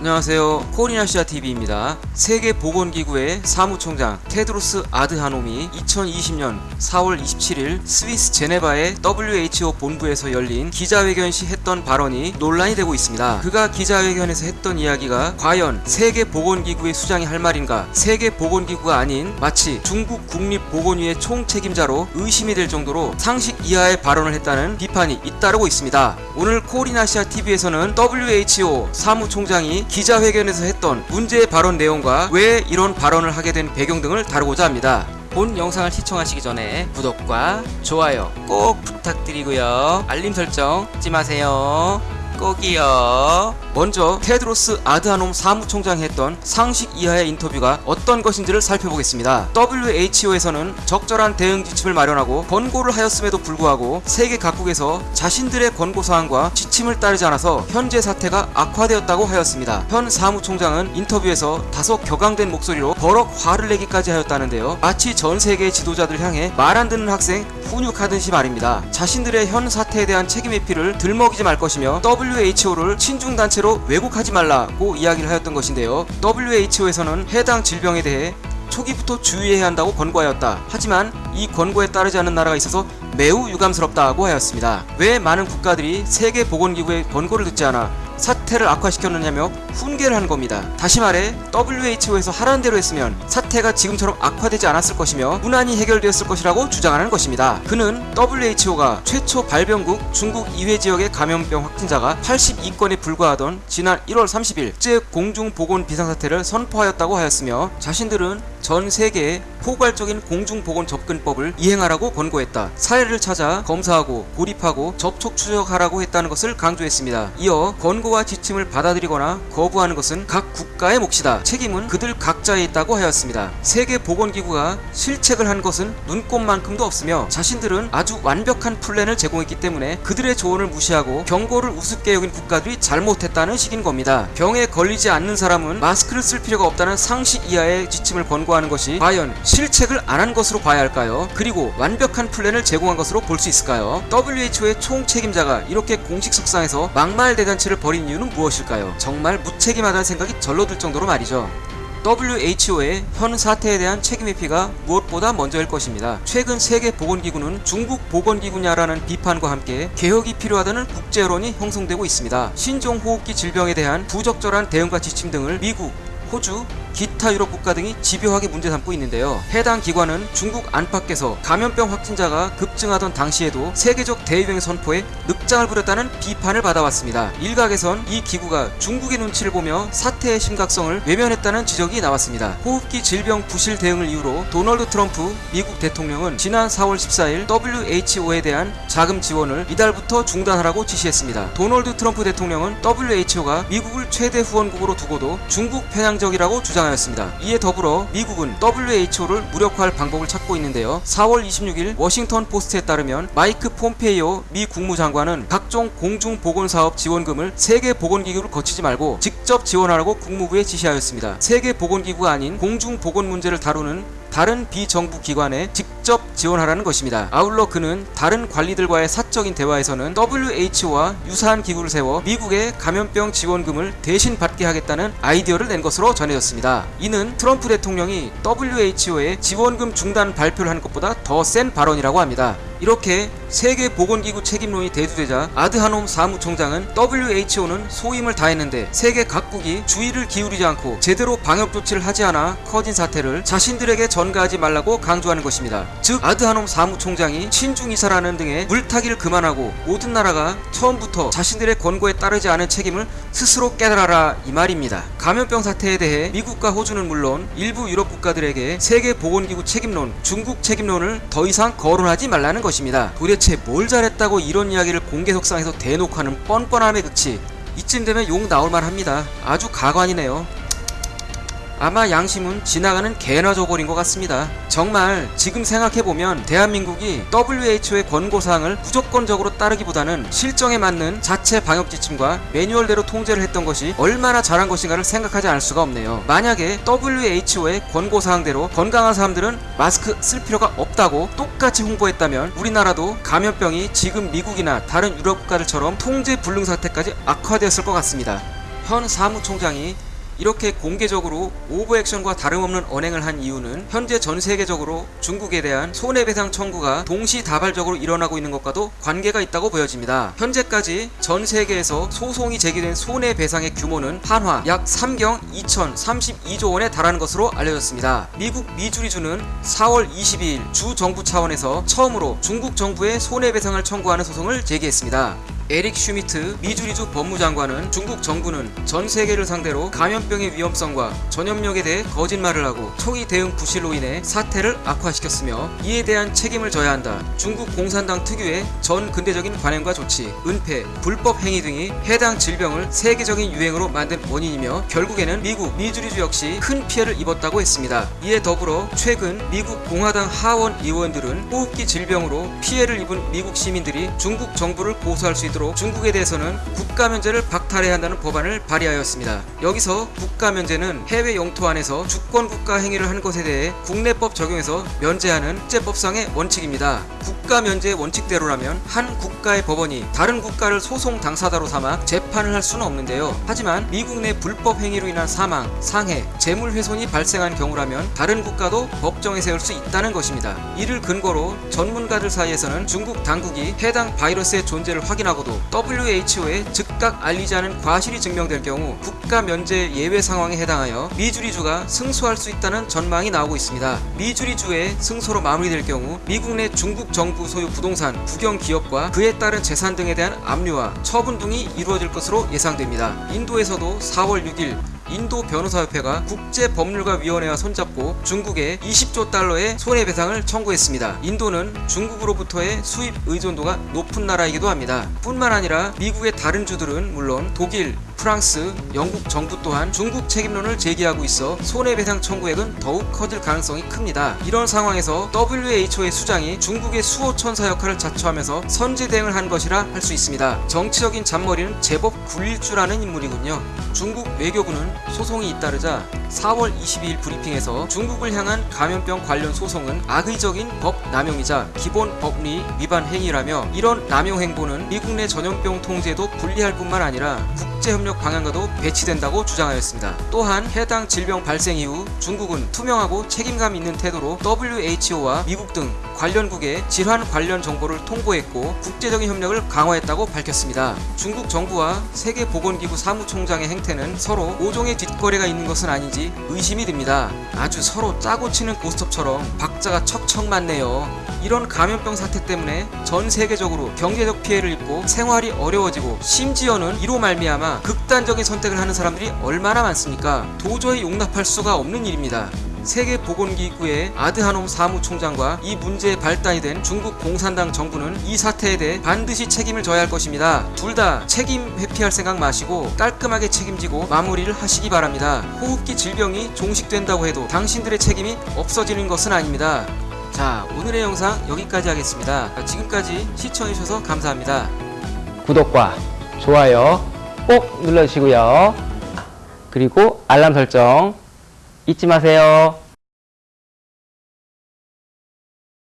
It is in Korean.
안녕하세요. 코리나시아TV입니다. 세계보건기구의 사무총장 테드로스 아드하놈이 2020년 4월 27일 스위스 제네바의 WHO 본부에서 열린 기자회견 시 했던 발언이 논란이 되고 있습니다. 그가 기자회견에서 했던 이야기가 과연 세계보건기구의 수장이 할 말인가 세계보건기구가 아닌 마치 중국 국립보건위의 총책임자로 의심이 될 정도로 상식 이하의 발언을 했다는 비판이 잇따르고 있습니다. 오늘 코리나시아TV에서는 WHO 사무총장이 기자회견에서 했던 문제의 발언 내용과 왜 이런 발언을 하게 된 배경 등을 다루고자 합니다. 본 영상을 시청하시기 전에 구독과 좋아요 꼭 부탁드리고요. 알림 설정 잊지 마세요. 꼭이요. 먼저 테드로스 아드하놈 사무총장이 했던 상식 이하의 인터뷰가 어떤 것인지를 살펴보겠습니다. WHO에서는 적절한 대응 지침을 마련하고 권고를 하였음에도 불구하고 세계 각국에서 자신들의 권고 사항과 지침을 따르지 않아서 현재 사태가 악화되었다고 하였습니다. 현 사무총장은 인터뷰에서 다소 격앙된 목소리로 버럭 화를 내기까지 하였다는데요. 마치 전 세계 지도자들 향해 말 안 듣는 학생 훈육하듯이 말입니다. 자신들의 현 사태에 대한 책임 회피를 들먹이지 말 것이며 WHO를 친중단체로 왜곡하지 말라고 이야기를 하였던 것인데요. WHO에서는 해당 질병에 대해 초기부터 주의해야 한다고 권고하였다. 하지만 이 권고에 따르지 않는 나라가 있어서 매우 유감스럽다고 하였습니다. 왜 많은 국가들이 세계보건기구의 권고를 듣지 않아 사태를 악화시켰느냐며 훈계를 한 겁니다. 다시 말해 WHO에서 하라는 대로 했으면 사태가 지금처럼 악화되지 않았을 것이며 무난히 해결되었을 것이라고 주장하는 것입니다. 그는 WHO가 최초 발병국 중국 이회 지역의 감염병 확진자가 82건에 불과하던 지난 1월 30일 국제 공중보건 비상사태를 선포하였다고 하였으며 자신들은 전 세계에 포괄적인 공중보건 접근법을 이행하라고 권고했다. 사례를 찾아 검사하고 고립하고 접촉 추적하라고 했다는 것을 강조했습니다. 이어 권고와 지침을 받아들이거나 거부하는 것은 각 국가의 몫이다. 책임은 그들 각자에 있다고 하였습니다. 세계보건기구가 실책을 한 것은 눈꼽만큼도 없으며 자신들은 아주 완벽한 플랜을 제공했기 때문에 그들의 조언을 무시하고 경고를 우습게 여긴 국가들이 잘못했다는 식인 겁니다. 병에 걸리지 않는 사람은 마스크를 쓸 필요가 없다는 상식 이하의 지침을 권고 하는 것이 과연 실책을 안 한 것으로 봐야 할까요? 그리고 완벽한 플랜을 제공한 것으로 볼 수 있을까요? WHO의 총책임자가 이렇게 공식 석상에서 막말 대잔치를 벌인 이유는 무엇일까요? 정말 무책임하다는 생각이 절로 들 정도로 말이죠. WHO의 현 사태에 대한 책임 회피가 무엇보다 먼저일 것입니다. 최근 세계보건기구는 중국 보건기구냐라는 비판과 함께 개혁이 필요하다는 국제 여론이 형성되고 있습니다. 신종호흡기 질병에 대한 부적절한 대응과 지침 등을 미국, 호주, 기타 유럽 국가 등이 집요하게 문제 삼고 있는데요. 해당 기관은 중국 안팎에서 감염병 확진자가 급증하던 당시에도 세계적 대유행 선포에 늑장을 부렸다는 비판을 받아왔습니다. 일각에선 이 기구가 중국의 눈치를 보며 사태의 심각성을 외면했다는 지적이 나왔습니다. 호흡기 질병 부실 대응을 이유로 도널드 트럼프 미국 대통령은 지난 4월 14일 WHO에 대한 자금 지원을 이달부터 중단하라고 지시했습니다. 도널드 트럼프 대통령은 WHO가 미국을 최대 후원국으로 두고도 중국 편향적이라고 주장 주장하였습니다. 이에 더불어 미국은 WHO를 무력화할 방법을 찾고 있는데요. 4월 26일 워싱턴 포스트에 따르면 마이크 폼페이오 미 국무장관은 각종 공중보건사업 지원금을 세계보건기구를 거치지 말고 직접 지원하라고 국무부에 지시하였습니다. 세계보건기구가 아닌 공중보건 문제를 다루는 다른 비정부 기관에 직접 지원하라는 것입니다. 아울러 그는 다른 관리들과의 사적인 대화에서는 WHO와 유사한 기구를 세워 미국의 감염병 지원금을 대신 받게 하겠다는 아이디어를 낸 것으로 전해졌습니다. 이는 트럼프 대통령이 WHO의 지원금 중단 발표를 하는 것보다 더 센 발언이라고 합니다. 이렇게 세계보건기구 책임론이 대두되자 아드하놈 사무총장은 WHO는 소임을 다했는데 세계 각국이 주의를 기울이지 않고 제대로 방역 조치를 하지 않아 커진 사태를 자신들에게 전가하지 말라고 강조하는 것입니다. 즉 아드하놈 사무총장이 친중이사라는 등의 물타기를 그만하고 모든 나라가 처음부터 자신들의 권고에 따르지 않은 책임을 스스로 깨달아라 이 말입니다. 감염병 사태에 대해 미국과 호주는 물론 일부 유럽 국가들에게 세계보건기구 책임론, 중국 책임론을 더 이상 거론하지 말라는 것입니다. 도대체 뭘 잘했다고 이런 이야기를 공개석상에서 대놓고 하는 뻔뻔함의 극치 이쯤 되면 욕 나올만 합니다. 아주 가관이네요. 아마 양심은 지나가는 개나 저고린 것 같습니다. 정말 지금 생각해보면 대한민국이 WHO의 권고사항을 무조건적으로 따르기보다는 실정에 맞는 자체 방역 지침과 매뉴얼대로 통제를 했던 것이 얼마나 잘한 것인가를 생각하지 않을 수가 없네요. 만약에 WHO의 권고사항대로 건강한 사람들은 마스크 쓸 필요가 없다고 똑같이 홍보했다면 우리나라도 감염병이 지금 미국이나 다른 유럽 국가들처럼 통제 불능 사태까지 악화되었을 것 같습니다. 현 사무총장이 이렇게 공개적으로 오버액션과 다름없는 언행을 한 이유는 현재 전 세계적으로 중국에 대한 손해배상 청구가 동시다발적으로 일어나고 있는 것과도 관계가 있다고 보여집니다. 현재까지 전 세계에서 소송이 제기된 손해배상의 규모는 한화 약 3경 2032조 원에 달하는 것으로 알려졌습니다. 미국 미주리주는 4월 22일 주 정부 차원에서 처음으로 중국 정부에 손해배상을 청구하는 소송을 제기했습니다. 에릭 슈미트 미주리주 법무장관은 중국 정부는 전 세계를 상대로 감염병의 위험성과 전염력에 대해 거짓말을 하고 초기 대응 부실로 인해 사태를 악화시켰으며 이에 대한 책임을 져야 한다. 중국 공산당 특유의 전 근대적인 관행과 조치, 은폐, 불법 행위 등이 해당 질병을 세계적인 유행으로 만든 원인이며 결국에는 미국 미주리주 역시 큰 피해를 입었다고 했습니다. 이에 더불어 최근 미국 공화당 하원 의원들은 호흡기 질병으로 피해를 입은 미국 시민들이 중국 정부를 고소할 수 있도록 중국에 대해서는 국가 면제를 박탈해야 한다는 법안을 발의하였습니다. 여기서 국가 면제는 해외 영토 안에서 주권 국가 행위를 한 것에 대해 국내법 적용해서 면제하는 국제법상의 원칙입니다. 국가 면제 원칙대로라면 한 국가의 법원이 다른 국가를 소송 당사자로 삼아 재판을 할 수는 없는데요. 하지만 미국 내 불법 행위로 인한 사망, 상해, 재물 훼손이 발생한 경우라면 다른 국가도 법정에 세울 수 있다는 것입니다. 이를 근거로 전문가들 사이에서는 중국 당국이 해당 바이러스의 존재를 확인하고도 WHO에 즉각 알리지 않은 과실이 증명될 경우 국가 면제 예외 상황에 해당하여 미주리주가 승소할 수 있다는 전망이 나오고 있습니다. 미주리주의 승소로 마무리될 경우 미국 내 중국 정부 소유 부동산, 국영 기업과 그에 따른 재산 등에 대한 압류와 처분 등이 이루어질 것으로 예상됩니다. 인도에서도 4월 6일 인도 변호사협회가 국제법률가위원회와 손잡고 중국에 20조 달러의 손해배상을 청구했습니다. 인도는 중국으로부터의 수입 의존도가 높은 나라이기도 합니다. 뿐만 아니라 미국의 다른 주들은 물론 독일, 프랑스, 영국 정부 또한 중국 책임론을 제기하고 있어 손해배상 청구액은 더욱 커질 가능성이 큽니다. 이런 상황에서 WHO의 수장이 중국의 수호천사 역할을 자처하면서 선제 대응을 한 것이라 할 수 있습니다. 정치적인 잔머리는 제법 굴릴 줄 아는 인물이군요. 중국 외교부는 소송이 잇따르자 4월 22일 브리핑에서 중국을 향한 감염병 관련 소송은 악의적인 법 남용이자 기본 법리 위반 행위라며 이런 남용 행보는 미국 내 전염병 통제도 불리할 뿐만 아니라 국제협력 방향과도 배치된다고 주장하였습니다. 또한 해당 질병 발생 이후 중국은 투명하고 책임감 있는 태도로 WHO와 미국 등 관련국에 질환 관련 정보를 통보했고 국제적인 협력을 강화했다고 밝혔습니다. 중국 정부와 세계보건기구 사무총장의 행태는 서로 오종의 뒷거래가 있는 것은 아닌지 의심이 듭니다. 아주 서로 짜고 치는 고스톱처럼 박자가 척척 맞네요. 이런 감염병 사태 때문에 전 세계적으로 경제적 피해를 입고 생활이 어려워지고 심지어는 이로 말미암아 극단적인 선택을 하는 사람들이 얼마나 많습니까? 도저히 용납할 수가 없는 일입니다. 세계보건기구의 아드하놈 사무총장과 이 문제의 발단이 된 중국 공산당 정부는 이 사태에 대해 반드시 책임을 져야 할 것입니다. 둘 다 책임 회피할 생각 마시고 깔끔하게 책임지고 마무리를 하시기 바랍니다. 호흡기 질병이 종식된다고 해도 당신들의 책임이 없어지는 것은 아닙니다. 자, 오늘의 영상 여기까지 하겠습니다. 지금까지 시청해주셔서 감사합니다. 구독과 좋아요 꼭 눌러주시고요. 그리고 알람 설정 잊지 마세요.